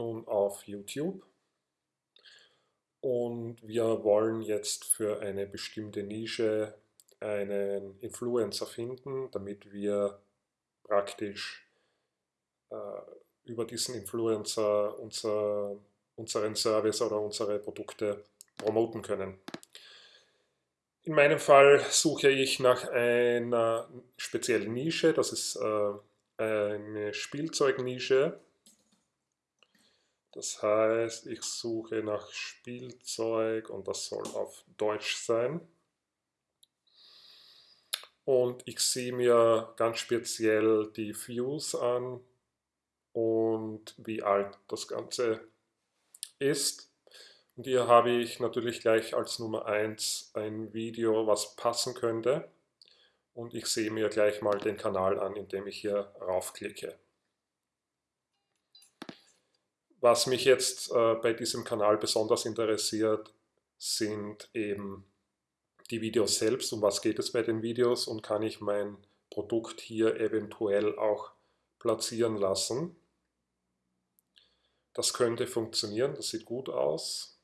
nun auf YouTube und wir wollen jetzt für eine bestimmte Nische einen Influencer finden, damit wir praktisch äh, über diesen Influencer unser, unseren Service oder unsere Produkte promoten können. In meinem Fall suche ich nach einer speziellen Nische, das ist äh, eine Spielzeugnische. Das heißt, ich suche nach Spielzeug und das soll auf Deutsch sein. Und ich sehe mir ganz speziell die Views an und wie alt das Ganze ist. Und hier habe ich natürlich gleich als Nummer 1 ein Video, was passen könnte. Und ich sehe mir gleich mal den Kanal an, indem ich hier raufklicke. Was mich jetzt äh, bei diesem Kanal besonders interessiert, sind eben die Videos selbst, um was geht es bei den Videos und kann ich mein Produkt hier eventuell auch platzieren lassen. Das könnte funktionieren, das sieht gut aus.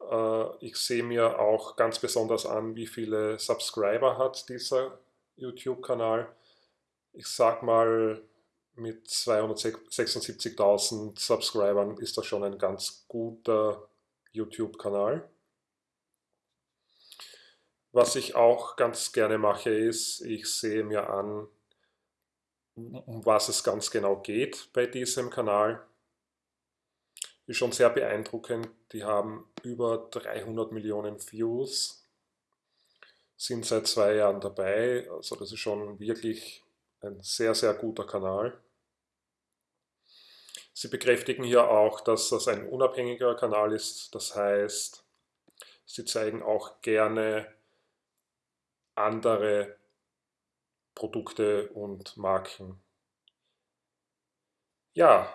Äh, ich sehe mir auch ganz besonders an, wie viele Subscriber hat dieser YouTube-Kanal. Ich sag mal mit 276.000 Subscribern ist das schon ein ganz guter YouTube-Kanal. Was ich auch ganz gerne mache, ist, ich sehe mir an, um was es ganz genau geht bei diesem Kanal. Ist schon sehr beeindruckend. Die haben über 300 Millionen Views, sind seit zwei Jahren dabei. Also das ist schon wirklich ein sehr, sehr guter Kanal. Sie bekräftigen hier auch, dass das ein unabhängiger Kanal ist. Das heißt, Sie zeigen auch gerne andere Produkte und Marken. Ja,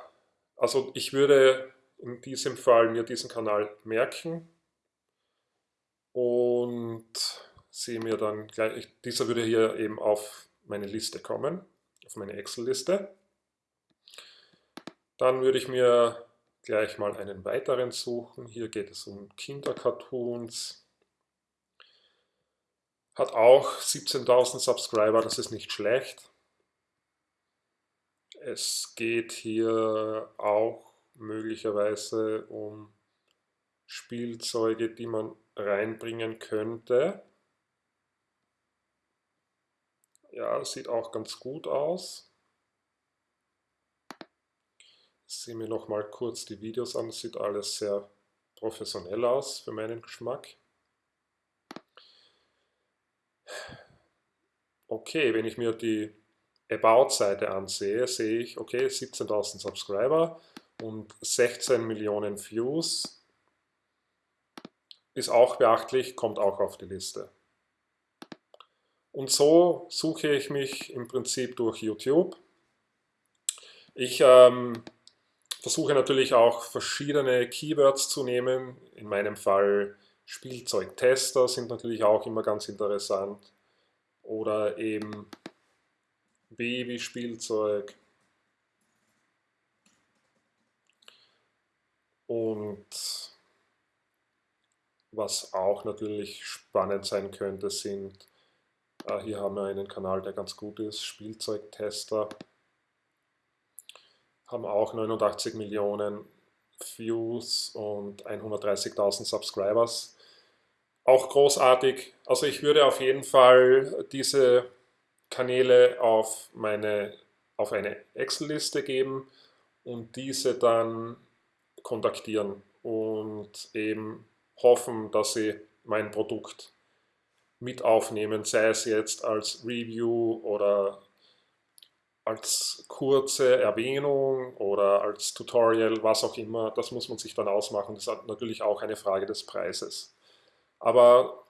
also ich würde in diesem Fall mir diesen Kanal merken und sehe mir dann gleich, dieser würde hier eben auf meine Liste kommen, auf meine Excel-Liste. Dann würde ich mir gleich mal einen weiteren suchen. Hier geht es um Kindercartoons. Hat auch 17.000 Subscriber, das ist nicht schlecht. Es geht hier auch möglicherweise um Spielzeuge, die man reinbringen könnte. Ja, sieht auch ganz gut aus. Sehe mir noch mal kurz die Videos an. Sieht alles sehr professionell aus für meinen Geschmack. Okay, wenn ich mir die About-Seite ansehe, sehe ich, okay, 17.000 Subscriber und 16 Millionen Views. Ist auch beachtlich, kommt auch auf die Liste. Und so suche ich mich im Prinzip durch YouTube. Ich ähm, versuche natürlich auch verschiedene Keywords zu nehmen. In meinem Fall Spielzeugtester sind natürlich auch immer ganz interessant. Oder eben Babyspielzeug. Und was auch natürlich spannend sein könnte, sind, äh, hier haben wir einen Kanal, der ganz gut ist, Spielzeugtester haben auch 89 Millionen Views und 130.000 Subscribers. Auch großartig. Also ich würde auf jeden Fall diese Kanäle auf, meine, auf eine Excel-Liste geben und diese dann kontaktieren und eben hoffen, dass sie mein Produkt mit aufnehmen, sei es jetzt als Review oder als kurze Erwähnung oder als Tutorial, was auch immer, das muss man sich dann ausmachen. Das ist natürlich auch eine Frage des Preises. Aber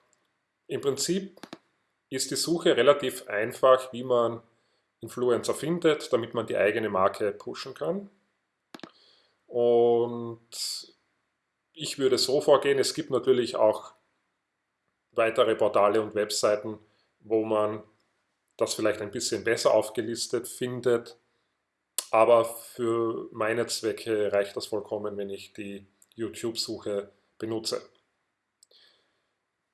im Prinzip ist die Suche relativ einfach, wie man Influencer findet, damit man die eigene Marke pushen kann. Und ich würde so vorgehen, es gibt natürlich auch weitere Portale und Webseiten, wo man das vielleicht ein bisschen besser aufgelistet findet. aber für meine Zwecke reicht das vollkommen, wenn ich die YouTube-Suche benutze.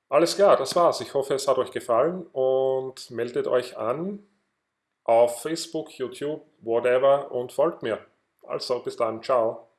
Alles klar, das war's. Ich hoffe, es hat euch gefallen und meldet euch an auf Facebook, YouTube, whatever und folgt mir. Also bis dann, ciao.